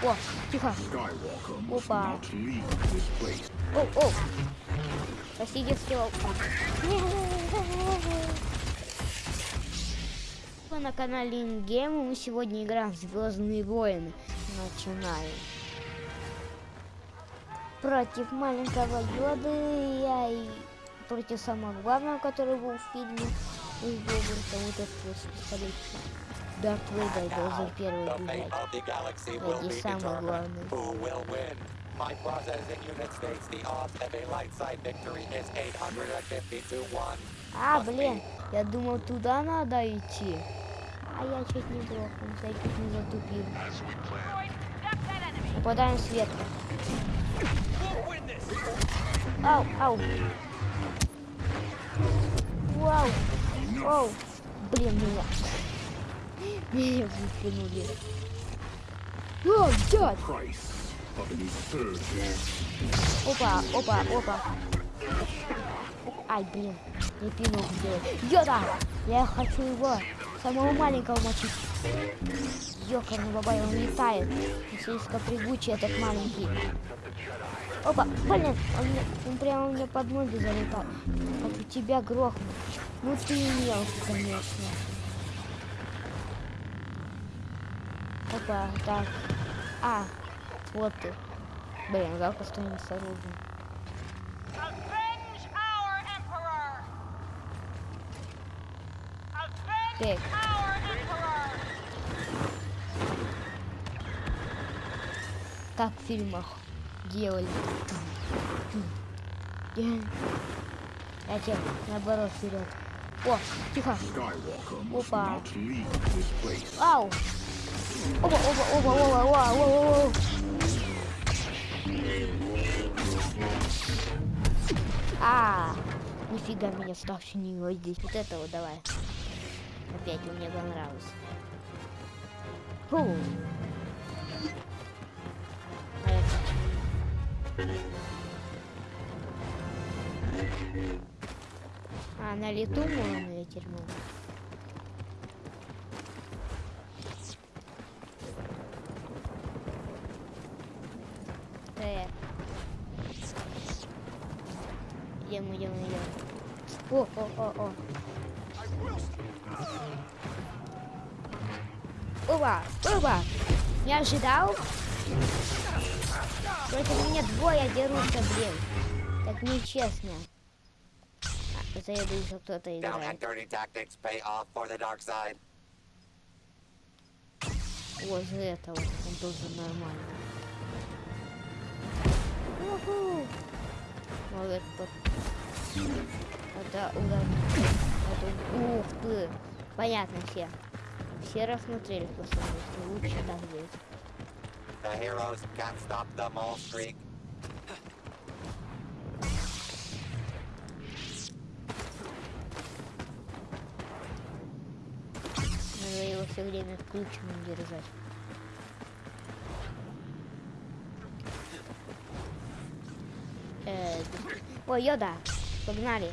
О, тихо. Опа. О, о. Сделал. Вы на канале Ингейм, мы сегодня играем в Звездные войны. Начинаем. Против маленького Йоды я и против самого главного, который был в фильме. И Говарда, вот этот вот пистолет. Дарт Вейдер должен первый The fate бежать. of the galaxy will Ради be самого determined. главного. Who will win? My processing unit states the odds of a light side victory is 850 to 1. А, блин, я думал, туда надо идти. А я чуть не я чуть не затупил. Попадаем сверху. Ау, ау. Вау. Вау. Блин, меня. Меня выкинули. О, дядь. Опа, опа, опа. Ай, блин, не пинул сделать. Йода! Я хочу его, самого маленького мочить. Ёкарный бабай, он летает. Слишком прыгучий, этот маленький. Опа, блин, он, мне, он прямо мне под ноги залетал. Хочу тебя грохнуть. Ну ты мелкий, конечно. Опа, так. А, вот ты. Блин, жалко, что не с оружием. Avenge our Emperor! Avenge Так. our Emperor! как в фильмах делали. Я тебе наоборот вперед. О, тихо. Skywalker must Опа. not leave this place. Ау. Оба, оба, оба, оба, оба, оба, оба. А, нифига меня ставший не его здесь. Вот этого давай. Опять мне понравилось. Фу. А? А, на лету можно ветер могу. Идем, идем, идем. О, о, о, о. Опа, опа. Не ожидал? Против меня двое дерутся, блин. Так нечестно. А, заеду, если кто-то играет. Вот за этого он должен нормально. Уху. Молодец, тот. Это удар. Это... Ух ты. Понятно все. Все рассмотрели просто лучше так будет. The heroes can't stop the mole streak. Надо его все время включенным держать. Ой, Йода, погнали.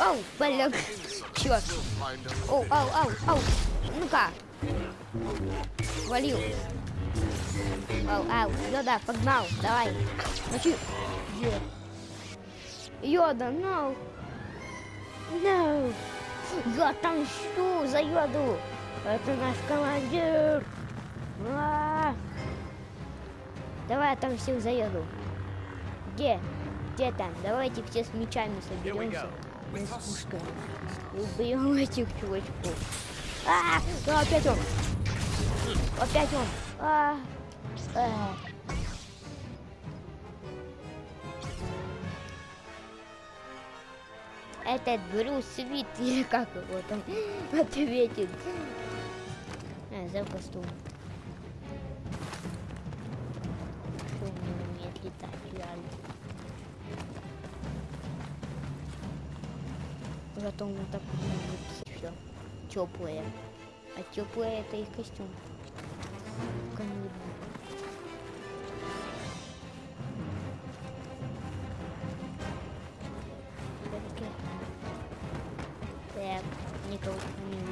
Оу, блин, черт. Оу, ау, ау, ау. Ну-ка. Валил. Ау, ау, Йода, погнал, давай. Мочи. Йода, no. No. Я отомщу за Йоду. Это наш командир. А. Давай отомстим за Йоду. Где? Где там? Давайте все с мечами соберемся. Мы с пушкой. Убьем этих чувачков. А, а, опять он. Опять он. А, а. Этот Брюс Вит, или как его там ответит. А, за костюм. Что он не умеет летать, реально. Зато он так умеет все. Теплое. А теплое это их костюм. Видно. Всё-таки Никого не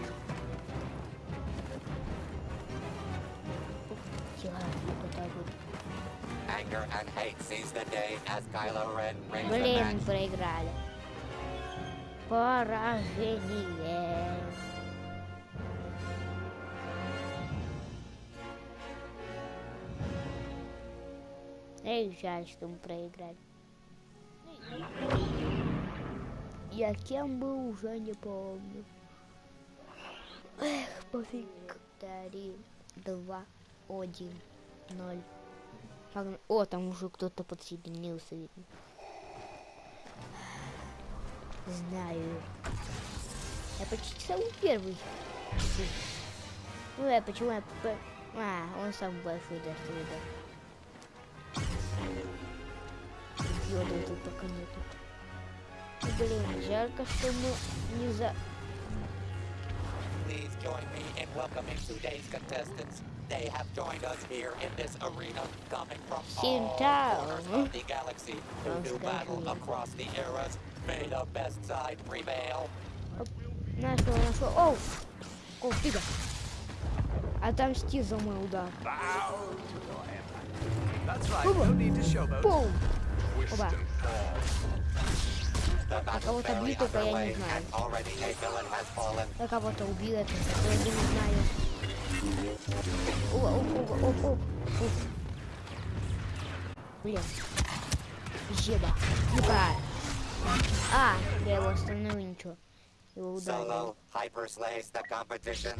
Блин, проиграли. Поражение. Эй, жаль, что мы проиграли. Я кем был, уже не помню. Эх, пофиг. Три, два, один, ноль. Погнали. О, там уже кто-то подсоединился, видно. Знаю. Я почти самый первый. Ну, я почему я... А, он самый большой, да, что видно. Йода тут пока нету. Блин, жарко, что мы не за... Please join me in welcoming today's contestants. They have joined us here in this arena, coming from all Синтао. corners of the galaxy to do Просто battle охуенно. across the eras. May the best side prevail. Нашел, нашел. Оу! О, фига. Отомсти за мой удар. That's right, Оба. no need to showboat. Пум! Оба. The battle's кого-то barely бьют, только я не underway, знаю. and already a villain has fallen. Я кого-то убил, это я не знаю. О, оп, оп, оп, оп. Уф. Блин. Еба. Ну-ка. А, я его остановил, ничего. Его ударил. Solo hyper slays the competition.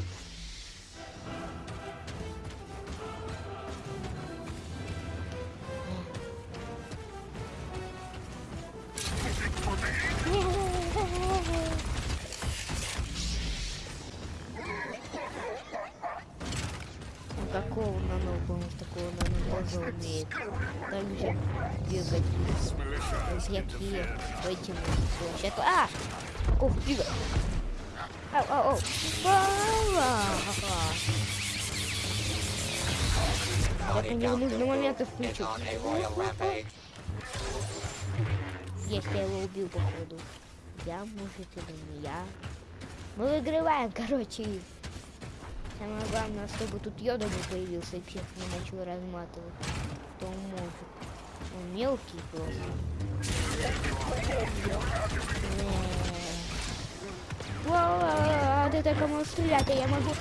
Какого нано, по такого нано тоже умеет. Также бегать. Всякие этим площадку. А! Какого фига? Ау, ау, ау. Ха-ха. Я по нему нужный момент rampage. Есть, я его убил, походу. Я, может, или не я. Мы выигрываем, короче. Самое главное, чтобы тут йода не появился и всех не начал разматывать. Кто может. Он мелкий просто. Вау, ты так можешь стрелять, а я могу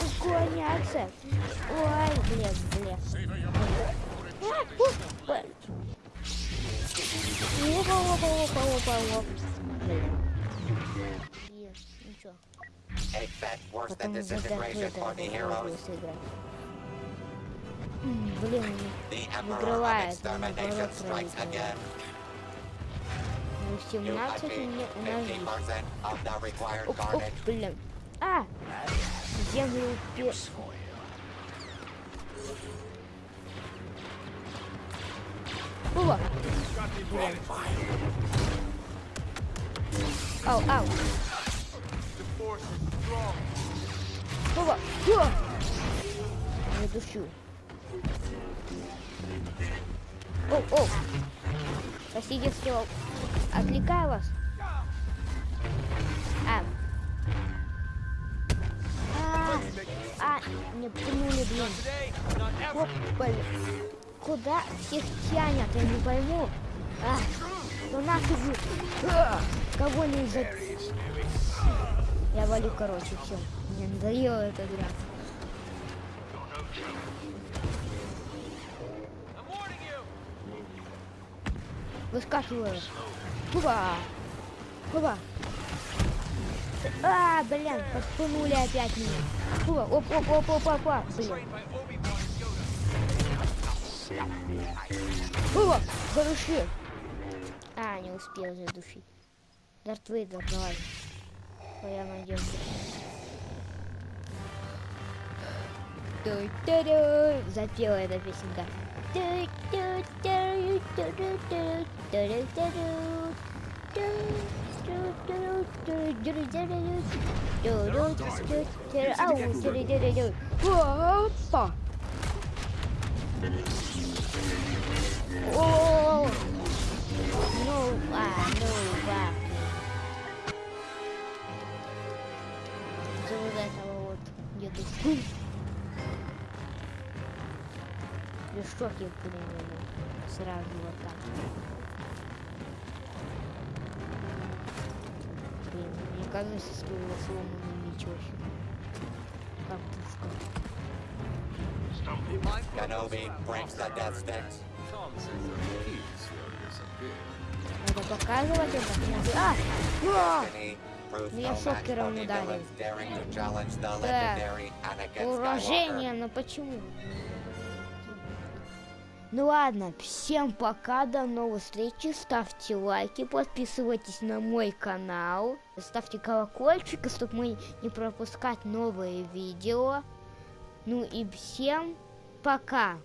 уклоняться. Ой, блин, блин. Опа, опа, опа, опа, опа. Блин. Блин, ничего. A bet worse than Потом за disintegration Дарth for the Вейдера heroes. можно сыграть. М, Блин, The Emperor of выигрывает, Extermination наоборот strikes проигрывает. again. Ну, You 17 achieve мне у нас 50% of the required Оп, оп, carnage. блин. А! Землю пе... Опа! Блин. Ау, ау. Опа! О! Не душу. О, о! Что отвлекаю вас. А. А, а, не пнули, блин. Оп, блин. Куда всех тянет, я не пойму. А, ну нафиг кого не за... Я валю, короче, все. Мне надоела эта игра. Выскакиваю. Хува! Хува! А, блин, подпунули опять меня. Хува, оп, оп, оп, оп, оп, оп, блин. Хува, задуши. А, не успел задушить. Дарт Вейдер, давай. Твоя надежда. Запела эта песенка. Опа! О, ну, а, ну, ладно. Я в шоке, блин, сразу вот так. Блин, мне кажется, стоило сломанный меч вообще. Как пушка. Kenobi the death disappear. Надо показывать это. А! Destiny proves я no match шокером ударил. Да. Skywalker. но почему? Ну ладно, всем пока, до новых встреч, ставьте лайки, подписывайтесь на мой канал, ставьте колокольчик, чтобы мы не пропускать новые видео. Ну и всем пока!